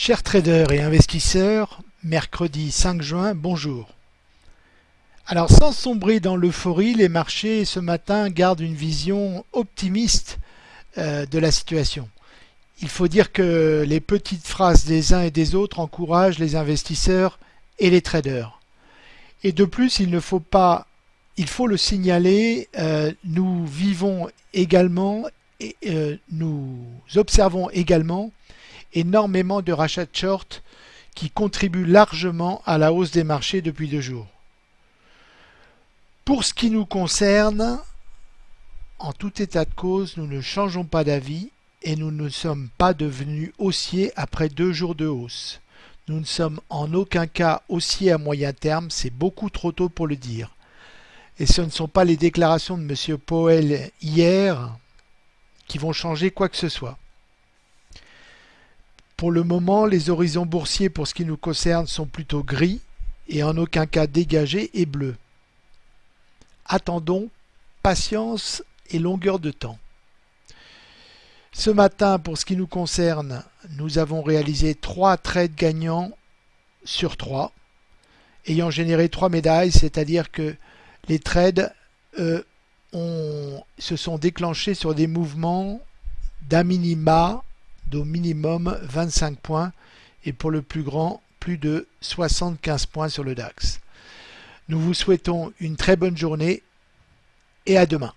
Chers traders et investisseurs, mercredi 5 juin, bonjour. Alors sans sombrer dans l'euphorie, les marchés ce matin gardent une vision optimiste euh, de la situation. Il faut dire que les petites phrases des uns et des autres encouragent les investisseurs et les traders. Et de plus, il ne faut pas, il faut le signaler, euh, nous vivons également et euh, nous observons également énormément de rachats de short qui contribuent largement à la hausse des marchés depuis deux jours. Pour ce qui nous concerne, en tout état de cause, nous ne changeons pas d'avis et nous ne sommes pas devenus haussiers après deux jours de hausse. Nous ne sommes en aucun cas haussiers à moyen terme, c'est beaucoup trop tôt pour le dire. Et ce ne sont pas les déclarations de M. Powell hier qui vont changer quoi que ce soit. Pour le moment, les horizons boursiers pour ce qui nous concerne sont plutôt gris et en aucun cas dégagés et bleus. Attendons, patience et longueur de temps. Ce matin, pour ce qui nous concerne, nous avons réalisé 3 trades gagnants sur 3, ayant généré 3 médailles, c'est-à-dire que les trades euh, se sont déclenchés sur des mouvements d'un minima d'au minimum 25 points et pour le plus grand plus de 75 points sur le DAX. Nous vous souhaitons une très bonne journée et à demain.